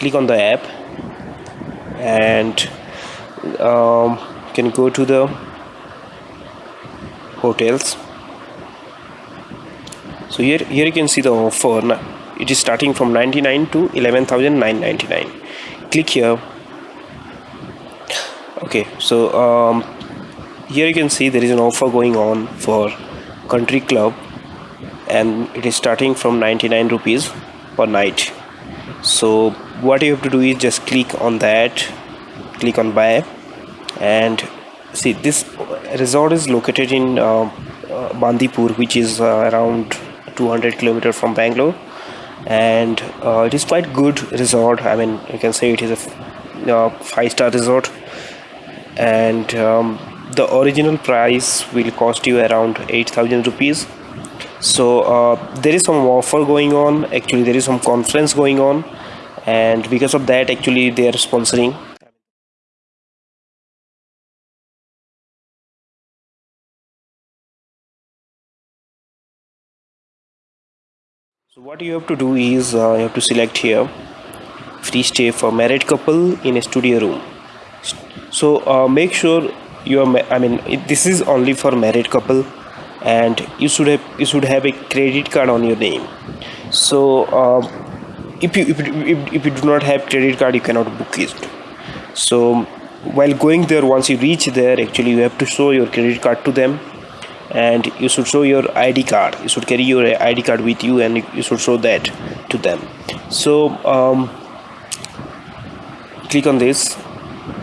click on the app and um, you can go to the hotels. So here here you can see the offer. Now it is starting from 99 to 11999 click here. Okay so um, here you can see there is an offer going on for country club and it is starting from 99 rupees per night so what you have to do is just click on that click on buy. And see this resort is located in uh, uh, Bandipur which is uh, around 200 kilometer from Bangalore. And uh, it is quite good resort. I mean you can say it is a uh, five star resort. And um, the original price will cost you around 8000 rupees so uh, there is some offer going on. Actually there is some conference going on. And because of that actually they are sponsoring. So what you have to do is uh, you have to select here free stay for married couple in a studio room. So uh, make sure you are i mean it, this is only for married couple and you should have you should have a credit card on your name. So uh, if you if, if, if you do not have credit card you cannot book it. So while going there once you reach there actually you have to show your credit card to them. And you should show your id card. You should carry your id card with you and you should show that to them. So um, click on this.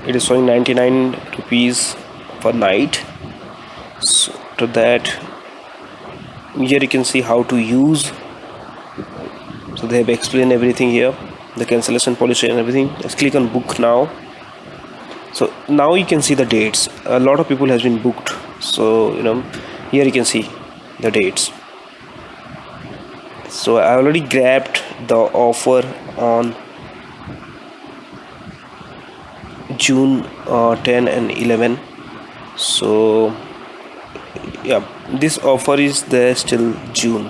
It is showing 99 rupees per night. So to that here you can see how to use. So they have explained everything here the cancellation policy and everything. Let's click on book now. So now you can see the dates. A lot of people has been booked. So you know here you can see the dates. So I already grabbed the offer on June uh, 10 and 11 so yeah this offer is there still June.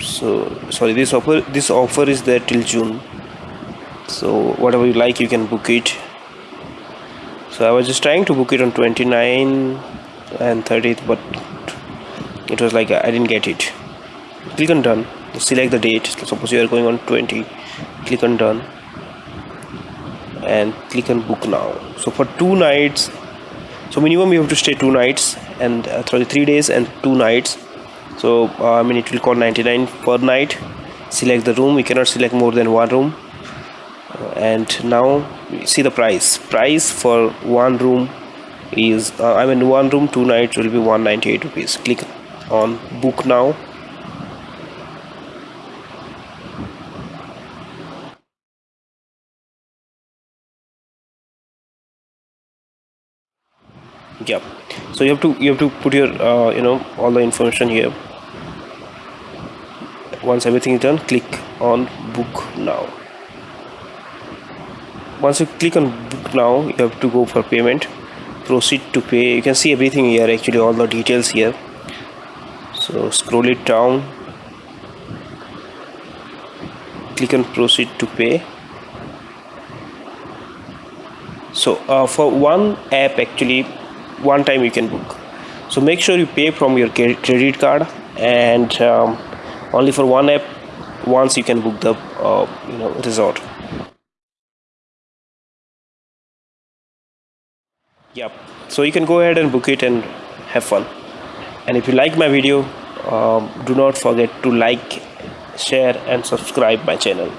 So sorry this offer this offer is there till June. So whatever you like you can book it. So I was just trying to book it on 29 and 30th but it was like I didn't get it. Click on done. Select the date. Suppose you are going on 20 click on done. And click on book now. So for two nights so minimum you have to stay two nights and uh, three days and two nights. So uh, I mean it will cost 99 per night. Select the room. We cannot select more than one room. Uh, and now see the price. Price for one room is uh, I mean one room two nights will be 198 rupees. Click on book now yeah. So you have to you have to put your uh, you know all the information here. Once everything is done click on book now. Once you click on book now you have to go for payment. Proceed to pay. You can see everything here actually all the details here. So scroll it down. Click on proceed to pay. So uh, for one app actually one time you can book. So make sure you pay from your credit card and um, only for one app once you can book the uh, you know resort. Yep. So you can go ahead and book it and have fun. And if you like my video um, do not forget to like share and subscribe my channel